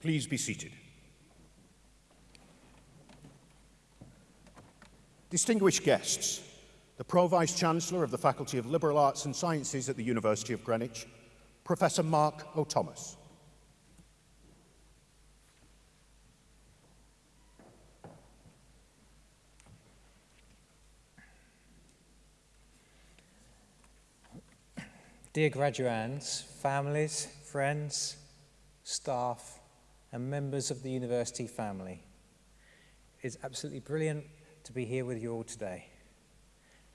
Please be seated. Distinguished guests, the Pro-Vice Chancellor of the Faculty of Liberal Arts and Sciences at the University of Greenwich, Professor Mark O'Thomas. Dear graduands, families, friends, staff, and members of the university family, it's absolutely brilliant to be here with you all today.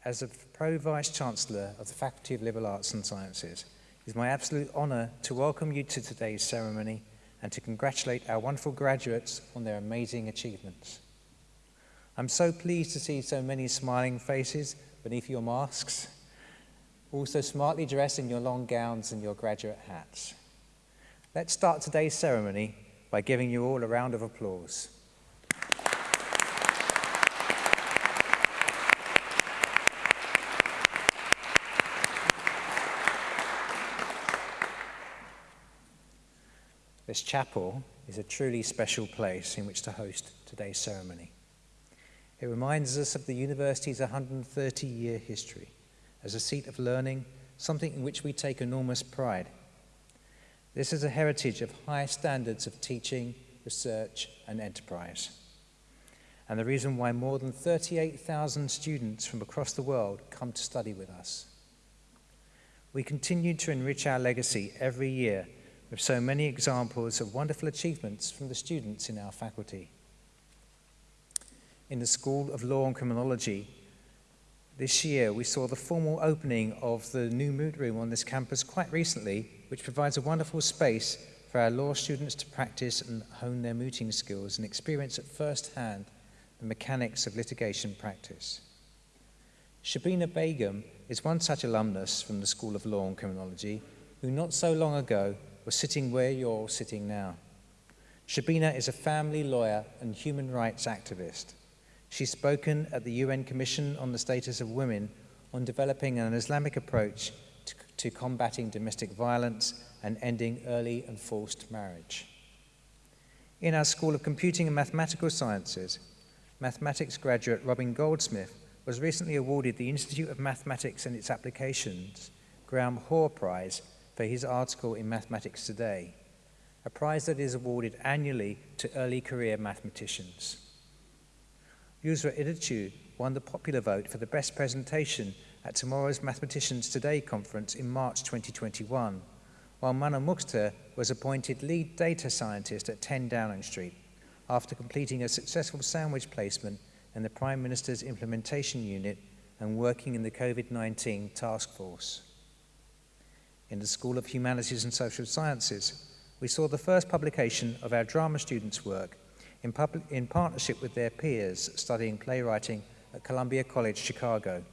As the Pro-Vice Chancellor of the Faculty of Liberal Arts and Sciences, it is my absolute honour to welcome you to today's ceremony and to congratulate our wonderful graduates on their amazing achievements. I'm so pleased to see so many smiling faces beneath your masks also smartly dressed in your long gowns and your graduate hats. Let's start today's ceremony by giving you all a round of applause. This chapel is a truly special place in which to host today's ceremony. It reminds us of the university's 130-year history as a seat of learning, something in which we take enormous pride. This is a heritage of high standards of teaching, research, and enterprise. And the reason why more than 38,000 students from across the world come to study with us. We continue to enrich our legacy every year with so many examples of wonderful achievements from the students in our faculty. In the School of Law and Criminology, this year we saw the formal opening of the new moot room on this campus quite recently, which provides a wonderful space for our law students to practice and hone their mooting skills and experience at first hand the mechanics of litigation practice. Shabina Begum is one such alumnus from the School of Law and Criminology who not so long ago was sitting where you're sitting now. Shabina is a family lawyer and human rights activist. She's spoken at the UN Commission on the Status of Women on developing an Islamic approach to, to combating domestic violence and ending early and forced marriage. In our School of Computing and Mathematical Sciences, mathematics graduate Robin Goldsmith was recently awarded the Institute of Mathematics and its Applications Graham Hoare Prize for his article in Mathematics Today, a prize that is awarded annually to early career mathematicians. Yusra Idichu won the popular vote for the best presentation at tomorrow's Mathematicians Today conference in March 2021, while Mana Mukhtar was appointed lead data scientist at 10 Downing Street after completing a successful sandwich placement in the Prime Minister's implementation unit and working in the COVID-19 task force. In the School of Humanities and Social Sciences, we saw the first publication of our drama students' work in, in partnership with their peers studying playwriting at Columbia College, Chicago,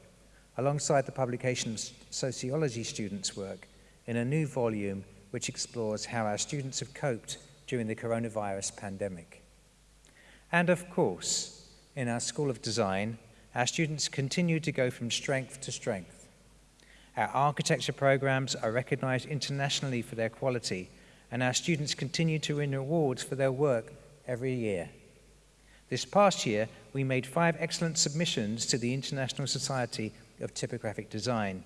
alongside the publication of sociology students' work in a new volume which explores how our students have coped during the coronavirus pandemic. And of course, in our School of Design, our students continue to go from strength to strength. Our architecture programs are recognized internationally for their quality, and our students continue to win awards for their work every year. This past year, we made five excellent submissions to the International Society of Typographic Design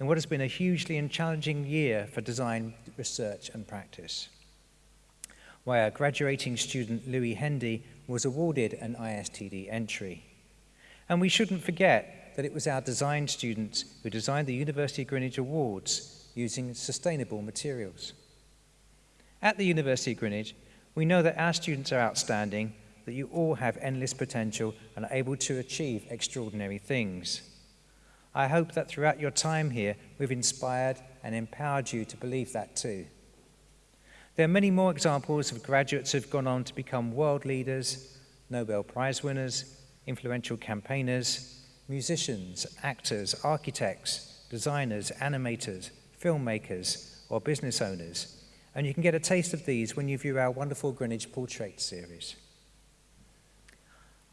in what has been a hugely and challenging year for design research and practice. Our graduating student Louis Hendy was awarded an ISTD entry. And we shouldn't forget that it was our design students who designed the University of Greenwich Awards using sustainable materials. At the University of Greenwich, we know that our students are outstanding, that you all have endless potential and are able to achieve extraordinary things. I hope that throughout your time here, we've inspired and empowered you to believe that too. There are many more examples of graduates who've gone on to become world leaders, Nobel Prize winners, influential campaigners, musicians, actors, architects, designers, animators, filmmakers, or business owners and you can get a taste of these when you view our wonderful Greenwich Portrait series.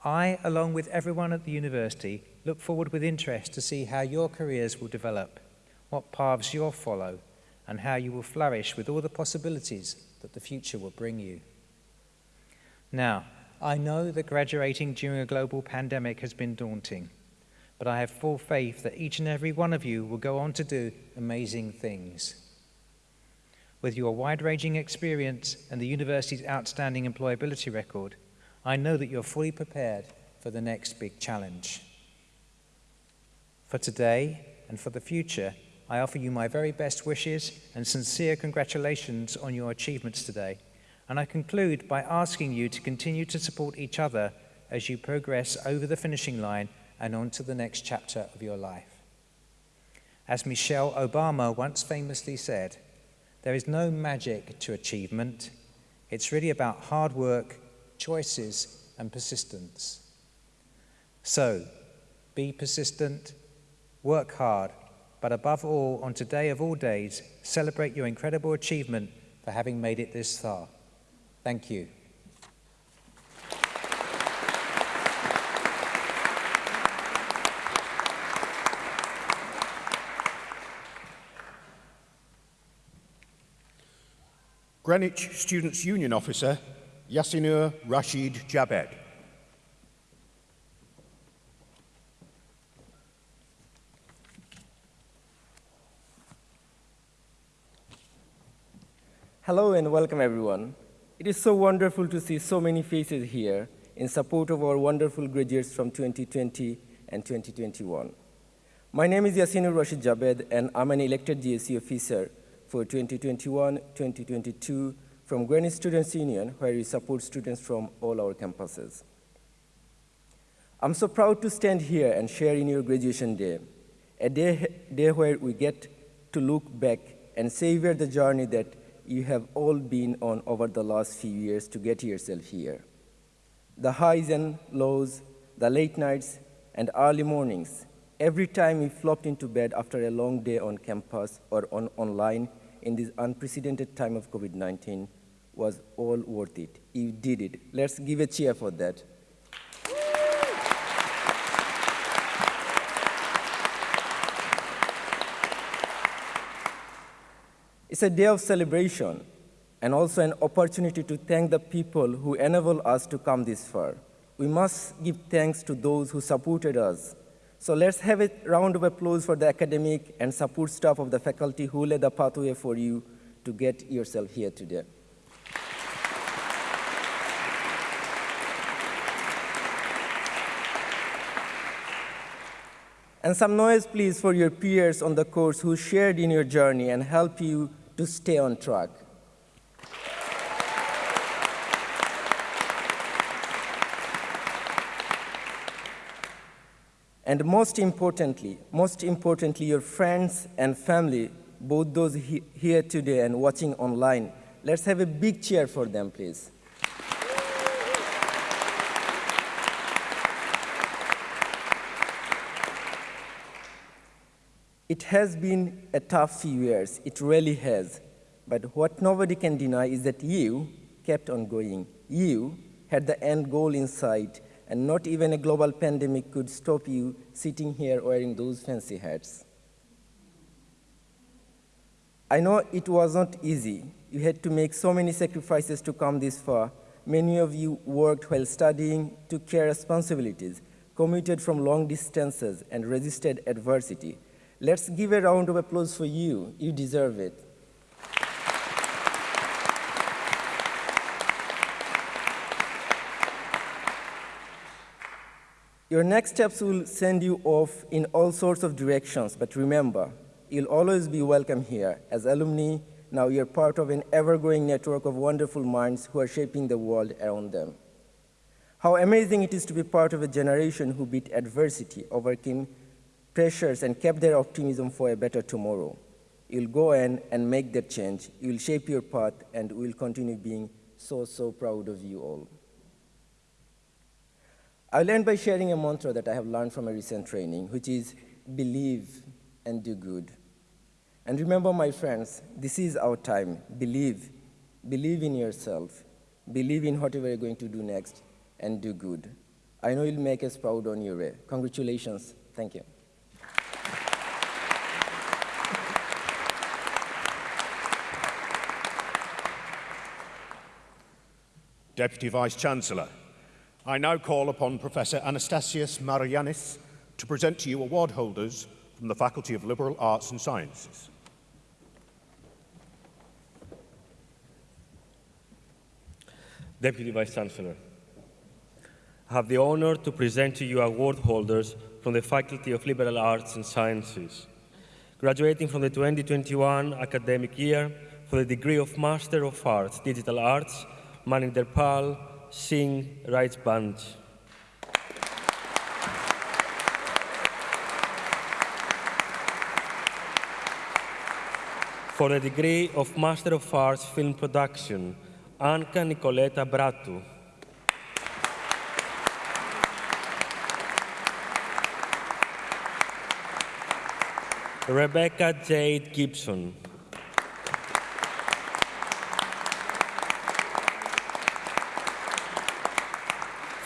I, along with everyone at the university, look forward with interest to see how your careers will develop, what paths you'll follow, and how you will flourish with all the possibilities that the future will bring you. Now, I know that graduating during a global pandemic has been daunting, but I have full faith that each and every one of you will go on to do amazing things. With your wide ranging experience and the university's outstanding employability record, I know that you're fully prepared for the next big challenge. For today and for the future, I offer you my very best wishes and sincere congratulations on your achievements today. And I conclude by asking you to continue to support each other as you progress over the finishing line and on to the next chapter of your life. As Michelle Obama once famously said, there is no magic to achievement. It's really about hard work, choices, and persistence. So, be persistent, work hard, but above all, on today of all days, celebrate your incredible achievement for having made it this far. Thank you. Greenwich Students' Union Officer, Yasinur Rashid Jabed. Hello and welcome everyone. It is so wonderful to see so many faces here in support of our wonderful graduates from 2020 and 2021. My name is Yasinur Rashid Jabed and I'm an elected GSU officer for 2021-2022 from Greenwich Students' Union, where we support students from all our campuses. I'm so proud to stand here and share in your graduation day, a day, day where we get to look back and savor the journey that you have all been on over the last few years to get yourself here. The highs and lows, the late nights and early mornings, every time you flopped into bed after a long day on campus or on online, in this unprecedented time of COVID-19 was all worth it. You did it. Let's give a cheer for that. It's a day of celebration and also an opportunity to thank the people who enable us to come this far. We must give thanks to those who supported us so let's have a round of applause for the academic and support staff of the faculty who led the pathway for you to get yourself here today. And some noise, please, for your peers on the course who shared in your journey and help you to stay on track. And most importantly, most importantly, your friends and family, both those he here today and watching online, let's have a big cheer for them, please. It has been a tough few years, it really has. But what nobody can deny is that you kept on going. You had the end goal in sight, and not even a global pandemic could stop you sitting here wearing those fancy hats. I know it was not easy. You had to make so many sacrifices to come this far. Many of you worked while studying, took care responsibilities, commuted from long distances, and resisted adversity. Let's give a round of applause for you. You deserve it. Your next steps will send you off in all sorts of directions, but remember, you'll always be welcome here. As alumni, now you're part of an ever-growing network of wonderful minds who are shaping the world around them. How amazing it is to be part of a generation who beat adversity, overcame pressures, and kept their optimism for a better tomorrow. You'll go in and make that change. You'll shape your path, and we'll continue being so, so proud of you all. I'll end by sharing a mantra that I have learned from a recent training, which is believe and do good. And remember, my friends, this is our time. Believe. Believe in yourself. Believe in whatever you're going to do next, and do good. I know you'll make us proud on your way. Congratulations. Thank you. Deputy Vice-Chancellor, I now call upon Professor Anastasios Maragiannis to present to you award holders from the Faculty of Liberal Arts and Sciences. Deputy Vice-Chancellor, I have the honor to present to you award holders from the Faculty of Liberal Arts and Sciences, graduating from the 2021 academic year for the degree of Master of Arts, Digital Arts, Maninder Pal Singh Raj Band. For the degree of Master of Arts, Film Production, Anka Nicoleta Bratu. Rebecca Jade Gibson.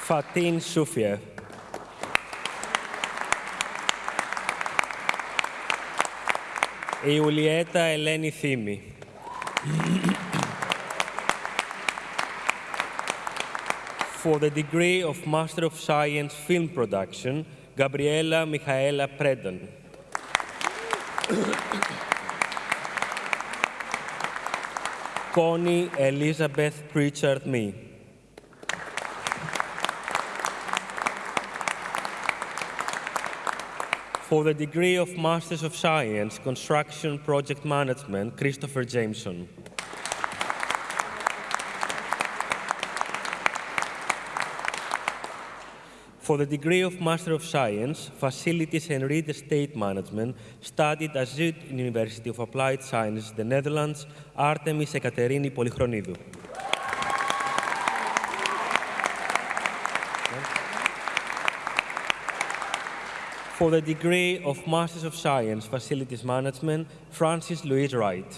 Fatin Sufiev. Η Ιουλιέτα Ελένη Θήμη. For the degree of Master of Science Film Production, Gabriela Michaela Predan. Connie Elizabeth Pritchard Me. For the degree of Masters of Science, Construction Project Management, Christopher Jameson. For the degree of Master of Science, Facilities and Real Estate Management, studied at Zuyd University of Applied Sciences, the Netherlands, Artemis Ekaterini Polychronidou. For the degree of Masters of Science, Facilities Management, Francis Louise Wright.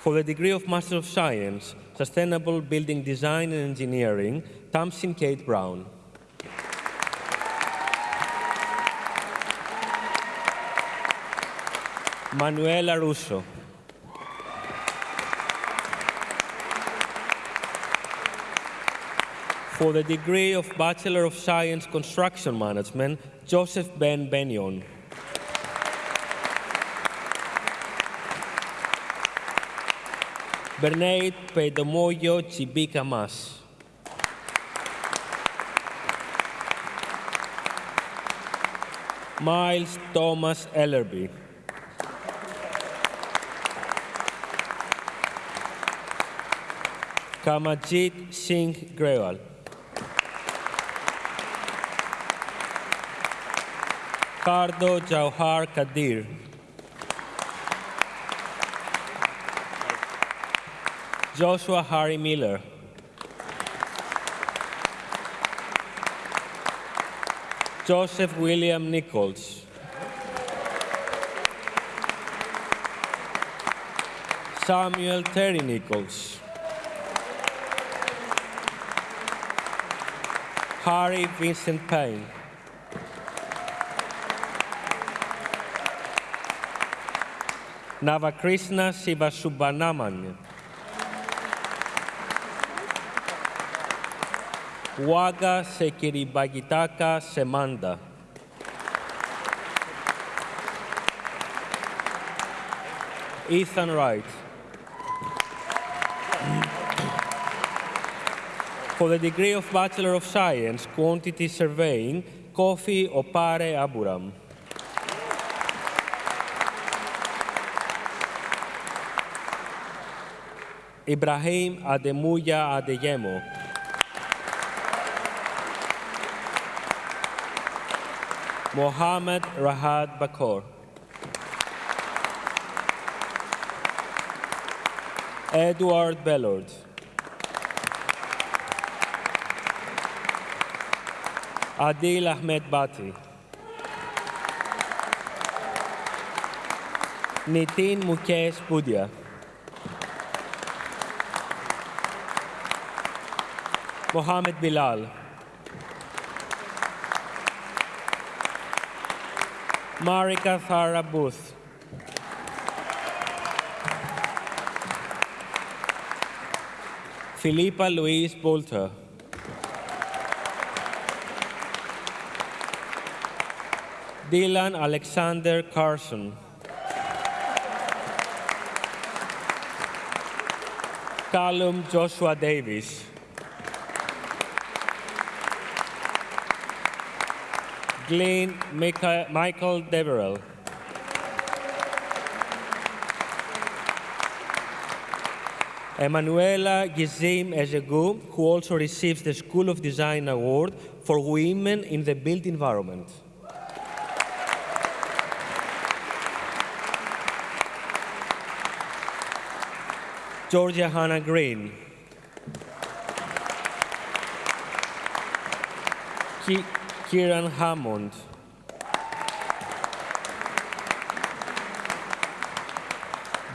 For the degree of Master of Science, Sustainable Building Design and Engineering, Tamsin Kate Brown. Manuela Russo. For the degree of Bachelor of Science Construction Management, Joseph Ben Benyon. Bernard Pedomoyo Chibika Mas. Miles Thomas Ellerby. Kamajit Singh Grewal. Cardo Jauhar Kadir. Joshua Harry Miller. Joseph William Nichols. Samuel Terry Nichols. Harry Vincent Payne. Navakrishna Sivasubbanamanya. Waga Sekiribagitaka Semanda. Ethan Wright. For the degree of Bachelor of Science, Quantity Surveying, Kofi Opare Aburam. Ibrahim Ademuya Adeyemo. Mohammed Rahad Bakor. Edward Bellord. Adil Ahmed Bati. Nitin Mukesh Budia. Mohammed Bilal. Marika Thara Booth. Philippa Louise Bolter. Dylan Alexander Carson. Callum Joshua Davis. Glenn Michael, Michael Deverell. Emanuela Gizim Ezegu, who also receives the School of Design Award for Women in the Built Environment. Georgia Hannah Green. Kieran Hammond.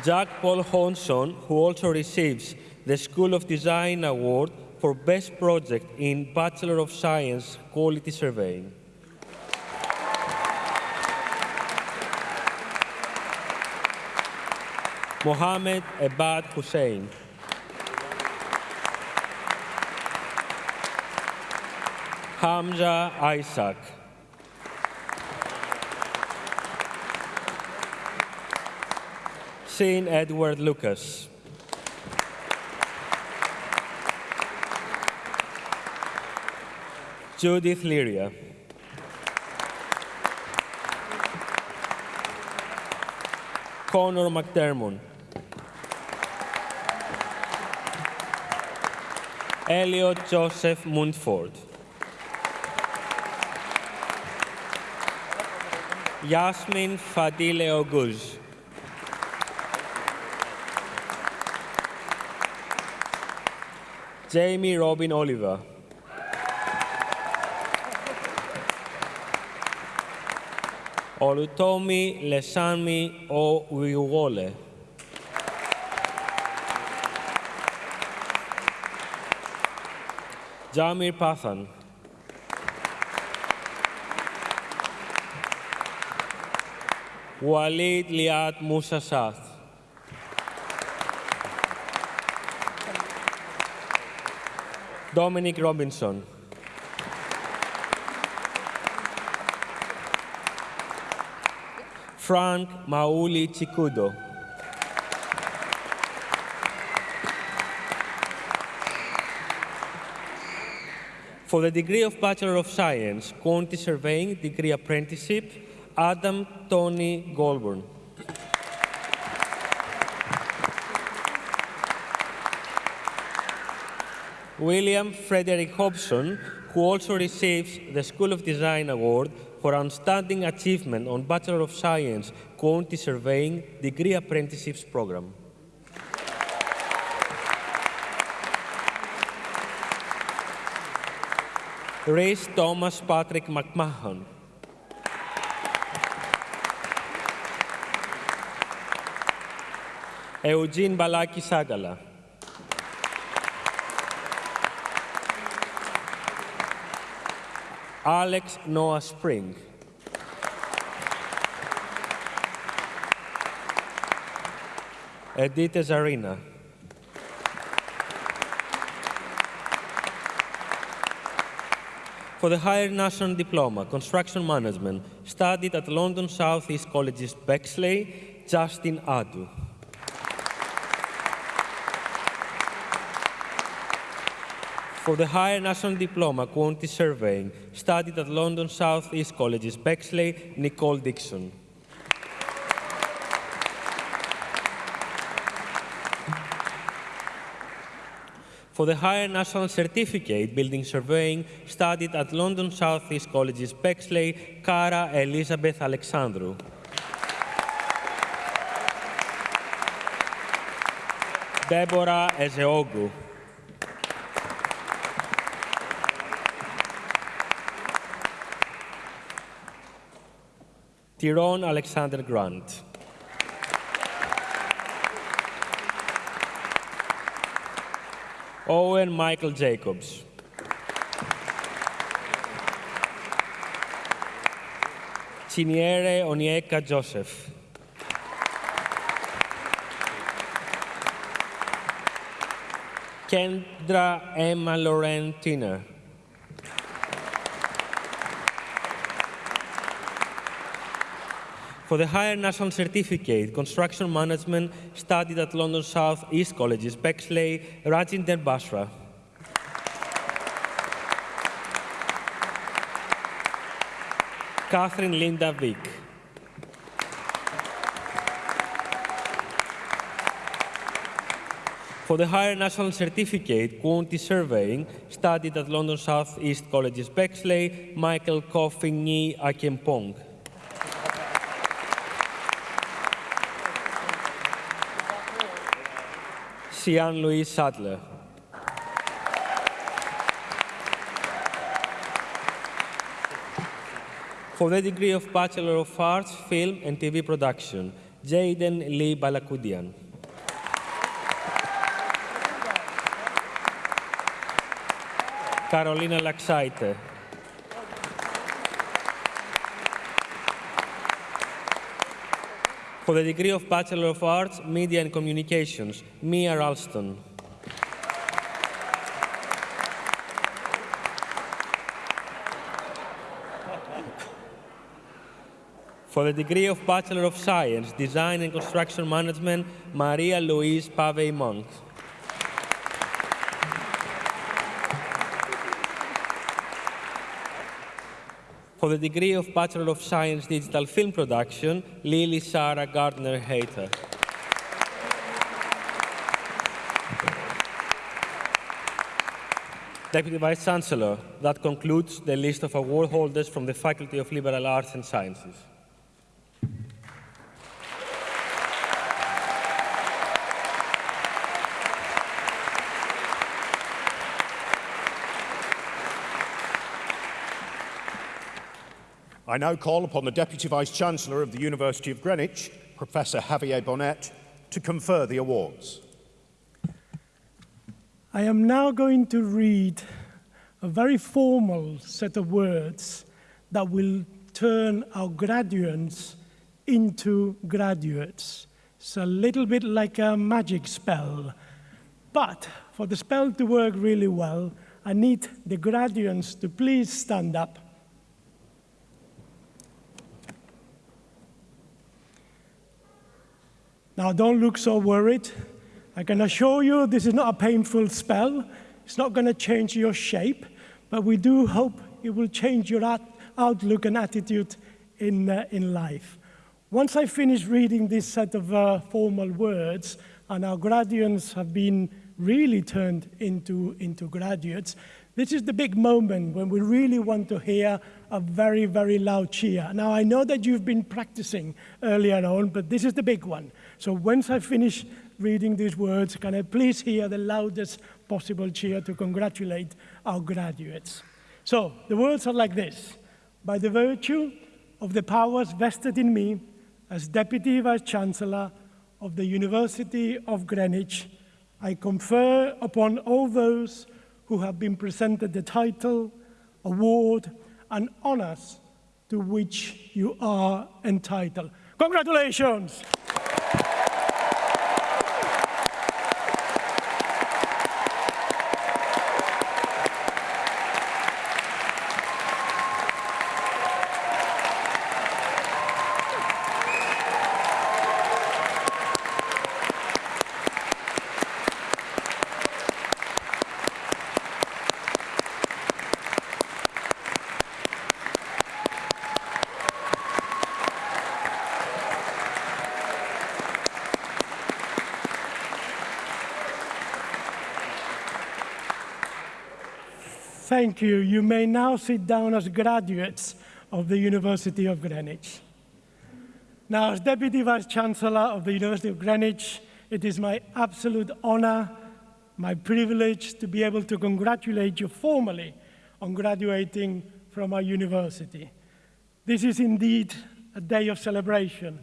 Jack Paul Honson, who also receives the School of Design Award for Best Project in Bachelor of Science Quantity Surveying. Mohammed Abad Hussein. Hamza Isaac. Sean Edward Lucas. Judith Lyria. Connor McDermott. Elliot Joseph Mundford. Yasmin Fadile Oguz. Jamie Robin Oliver. Olutomi Lesami Owiwole. Jamir Pathan. Walid Liat Musa. Dominic Robinson. Frank Mauli Chikudo. For the degree of Bachelor of Science, Quantity Surveying Degree Apprenticeship, Adam Tony Goldburn. William Frederick Hobson, who also receives the School of Design Award for Outstanding Achievement on Bachelor of Science Quantity Surveying Degree Apprenticeships Program. Rhys Thomas Patrick McMahon. Eugene Balaki Sagala. Alex Noah Spring. Edith Zarina. For the Higher National Diploma, Construction Management, studied at London South East College's Bexley, Justin Adu. For the Higher National Diploma, Quantity Surveying, studied at London South East College's Bexley, Nicole Dixon. For the Higher National Certificate, Building Surveying, studied at London South East College's Bexley, Cara Elizabeth Alexandrou. Deborah Ezeogu. Tyrone Alexander Grant. Owen Michael Jacobs. Chiniere Onieka Joseph. Kendra Emma Lauren Tiner. For the Higher National Certificate, Construction Management, studied at London South East Colleges, Bexley, Rajinder Basra. Catherine Linda Vick. For the Higher National Certificate, Quantity Surveying, studied at London South East Colleges, Bexley, Michael Kofingi Akempong. Sian Louise Sadler. For the degree of Bachelor of Arts, Film and TV Production, Jaden Lee Balakudian. Carolina Laxaite. For the degree of Bachelor of Arts, Media and Communications, Mia Ralston. For the degree of Bachelor of Science, Design and Construction Management, Maria Louise Pavey Monk. For the degree of Bachelor of Science, Digital Film Production, Lily Sarah Gardner Hayter. Deputy Vice Chancellor, that concludes the list of award holders from the Faculty of Liberal Arts and Sciences. I now call upon the Deputy Vice-Chancellor of the University of Greenwich, Professor Javier Bonet, to confer the awards. I am now going to read a very formal set of words that will turn our graduates into graduates. It's a little bit like a magic spell. But for the spell to work really well, I need the graduates to please stand up Now, don't look so worried. I can assure you this is not a painful spell. It's not going to change your shape, but we do hope it will change your outlook and attitude in, uh, in life. Once I finish reading this set of uh, formal words, and our graduates have been really turned into, into graduates, this is the big moment when we really want to hear a very, very loud cheer. Now, I know that you've been practicing earlier on, but this is the big one. So once I finish reading these words, can I please hear the loudest possible cheer to congratulate our graduates? So the words are like this. By the virtue of the powers vested in me as Deputy Vice-Chancellor of the University of Greenwich, I confer upon all those who have been presented the title, award, and honors to which you are entitled. Congratulations! Thank you. You may now sit down as graduates of the University of Greenwich. Now, as Deputy Vice-Chancellor of the University of Greenwich, it is my absolute honor, my privilege to be able to congratulate you formally on graduating from our university. This is indeed a day of celebration,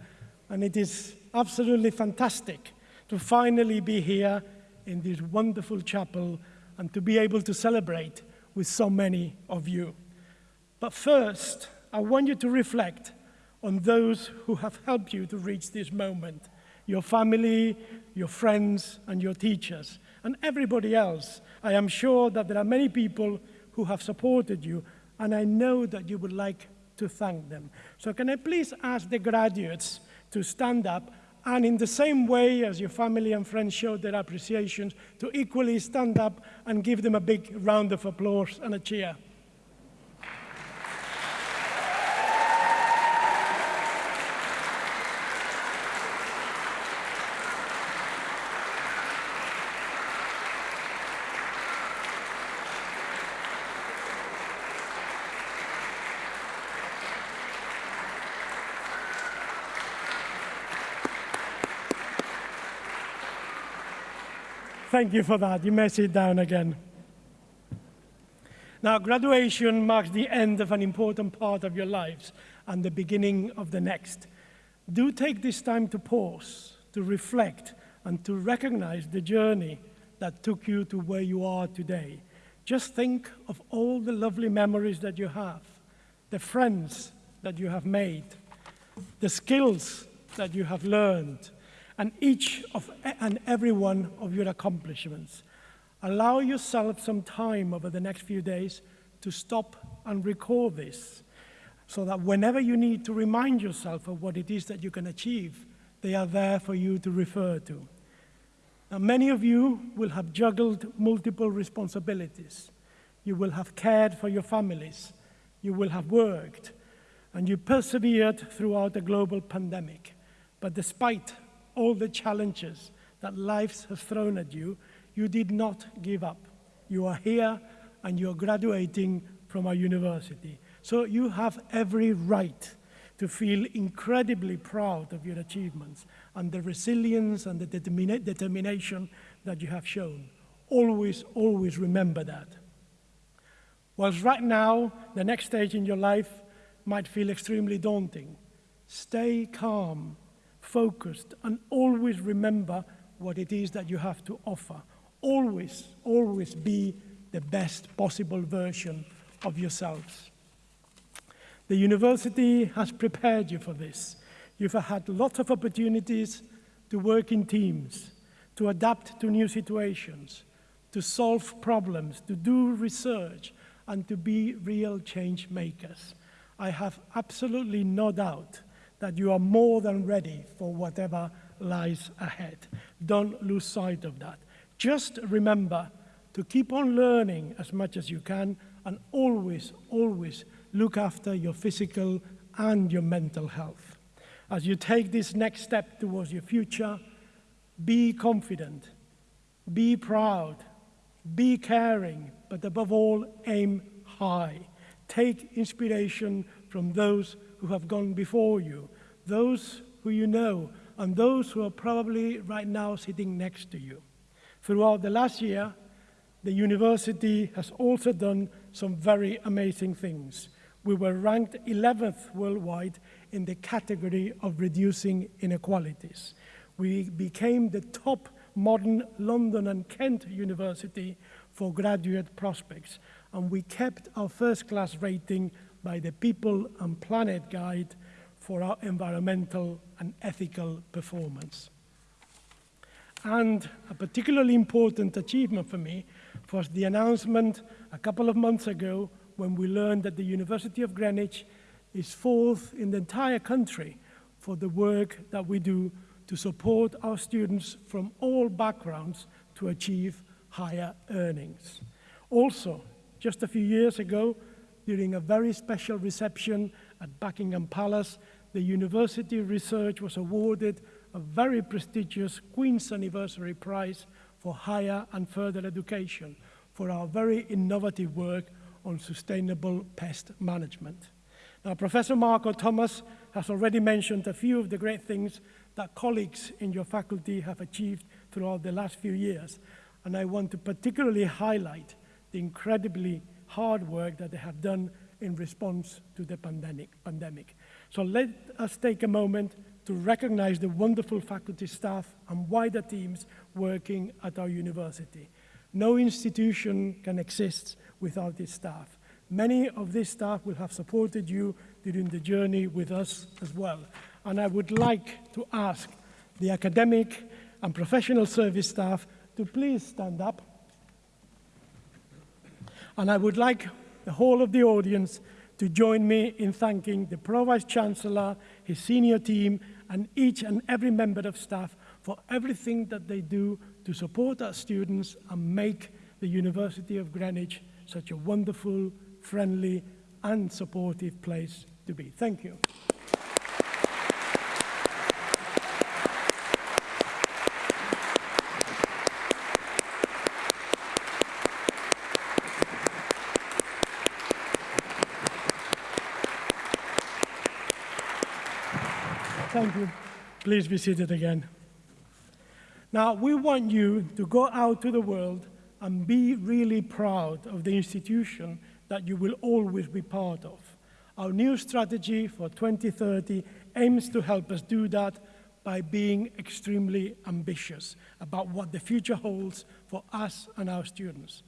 and it is absolutely fantastic to finally be here in this wonderful chapel and to be able to celebrate with so many of you. But first, I want you to reflect on those who have helped you to reach this moment, your family, your friends, and your teachers. and everybody else. I am sure that there are many people who have supported you, and I know that you would like to thank them. So can I please ask the graduates to stand up and in the same way as your family and friends showed their appreciation, to equally stand up and give them a big round of applause and a cheer. Thank you for that. You may sit down again. Now, graduation marks the end of an important part of your lives and the beginning of the next. Do take this time to pause, to reflect, and to recognize the journey that took you to where you are today. Just think of all the lovely memories that you have, the friends that you have made, the skills that you have learned, and each of and every one of your accomplishments. Allow yourself some time over the next few days to stop and recall this so that whenever you need to remind yourself of what it is that you can achieve, they are there for you to refer to. Now, many of you will have juggled multiple responsibilities. You will have cared for your families. You will have worked. And you persevered throughout the global pandemic. But despite all the challenges that life has thrown at you, you did not give up. You are here and you're graduating from our university. So you have every right to feel incredibly proud of your achievements and the resilience and the determina determination that you have shown. Always, always remember that. Whilst right now, the next stage in your life might feel extremely daunting, stay calm focused, and always remember what it is that you have to offer. Always, always be the best possible version of yourselves. The university has prepared you for this. You've had lots of opportunities to work in teams, to adapt to new situations, to solve problems, to do research, and to be real change makers. I have absolutely no doubt that you are more than ready for whatever lies ahead. Don't lose sight of that. Just remember to keep on learning as much as you can and always, always look after your physical and your mental health. As you take this next step towards your future, be confident, be proud, be caring, but above all, aim high. Take inspiration from those who have gone before you, those who you know, and those who are probably right now sitting next to you. Throughout the last year, the university has also done some very amazing things. We were ranked 11th worldwide in the category of reducing inequalities. We became the top modern London and Kent University for graduate prospects, and we kept our first class rating by the People and Planet Guide for our environmental and ethical performance. And a particularly important achievement for me was the announcement a couple of months ago when we learned that the University of Greenwich is fourth in the entire country for the work that we do to support our students from all backgrounds to achieve higher earnings. Also, just a few years ago, during a very special reception at Buckingham Palace, the university research was awarded a very prestigious Queen's Anniversary Prize for higher and further education for our very innovative work on sustainable pest management. Now, Professor Marco Thomas has already mentioned a few of the great things that colleagues in your faculty have achieved throughout the last few years, and I want to particularly highlight the incredibly hard work that they have done in response to the pandemic. pandemic. So let us take a moment to recognize the wonderful faculty staff and wider teams working at our university. No institution can exist without its staff. Many of this staff will have supported you during the journey with us as well. And I would like to ask the academic and professional service staff to please stand up. And I would like the whole of the audience to join me in thanking the Pro Vice Chancellor, his senior team, and each and every member of staff for everything that they do to support our students and make the University of Greenwich such a wonderful, friendly, and supportive place to be. Thank you. Thank you. Please be seated again. Now, we want you to go out to the world and be really proud of the institution that you will always be part of. Our new strategy for 2030 aims to help us do that by being extremely ambitious about what the future holds for us and our students.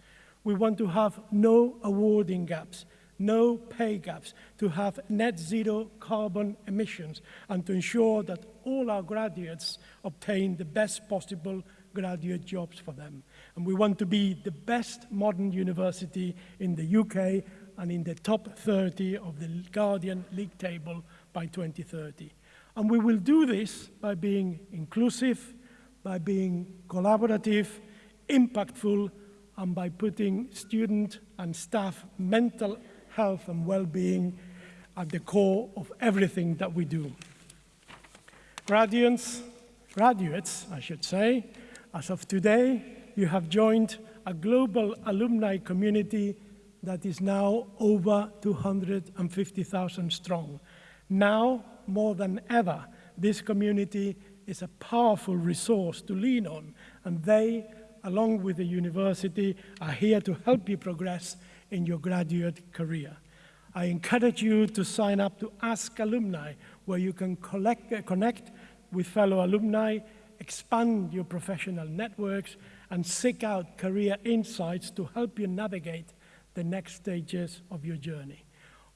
We want to have no awarding gaps, no pay gaps, to have net zero carbon emissions, and to ensure that all our graduates obtain the best possible graduate jobs for them. And we want to be the best modern university in the UK and in the top 30 of the Guardian League table by 2030. And we will do this by being inclusive, by being collaborative, impactful, and by putting student and staff mental health and well-being at the core of everything that we do. Graduates, graduates, I should say, as of today, you have joined a global alumni community that is now over 250,000 strong. Now, more than ever, this community is a powerful resource to lean on, and they, along with the university, are here to help you progress in your graduate career. I encourage you to sign up to Ask Alumni, where you can collect, uh, connect with fellow alumni, expand your professional networks, and seek out career insights to help you navigate the next stages of your journey.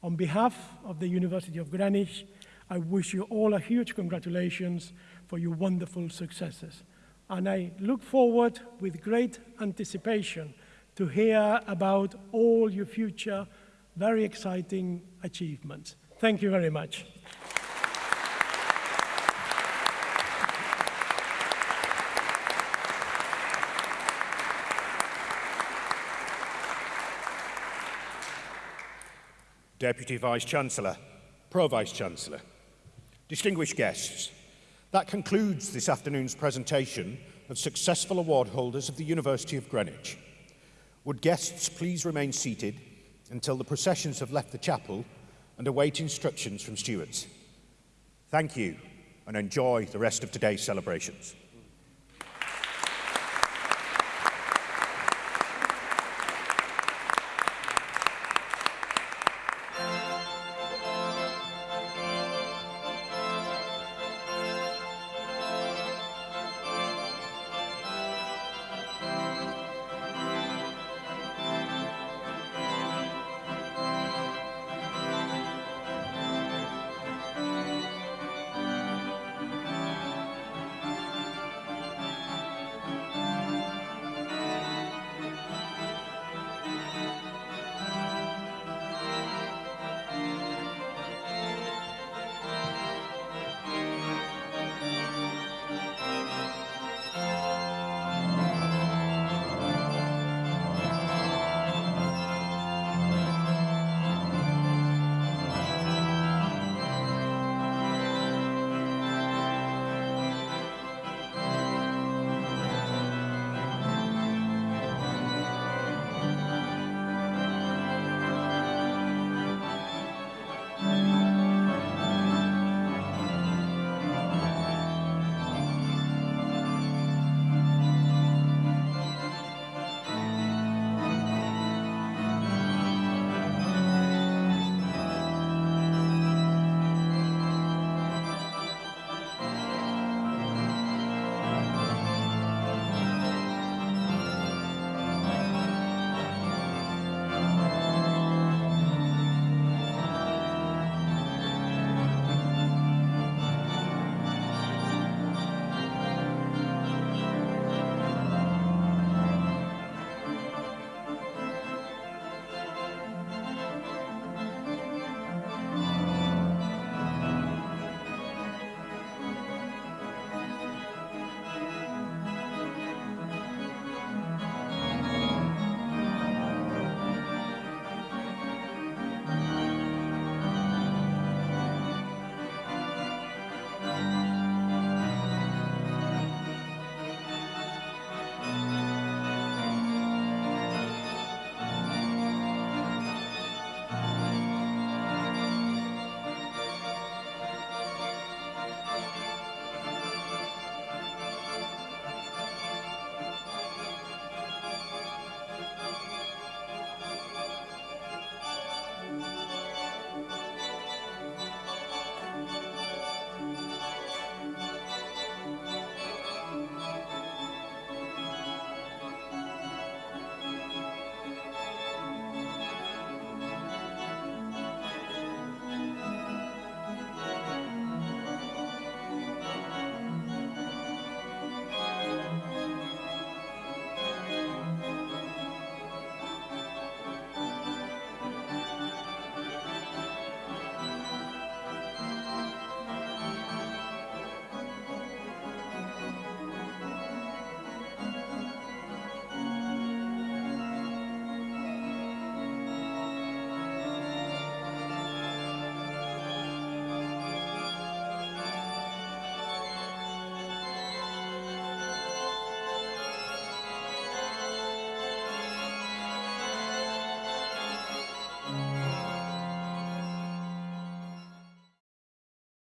On behalf of the University of Greenwich, I wish you all a huge congratulations for your wonderful successes. And I look forward with great anticipation to hear about all your future very exciting achievements. Thank you very much. Deputy Vice-Chancellor, Pro-Vice-Chancellor, distinguished guests, that concludes this afternoon's presentation of successful award holders of the University of Greenwich. Would guests please remain seated until the processions have left the chapel and await instructions from stewards. Thank you and enjoy the rest of today's celebrations.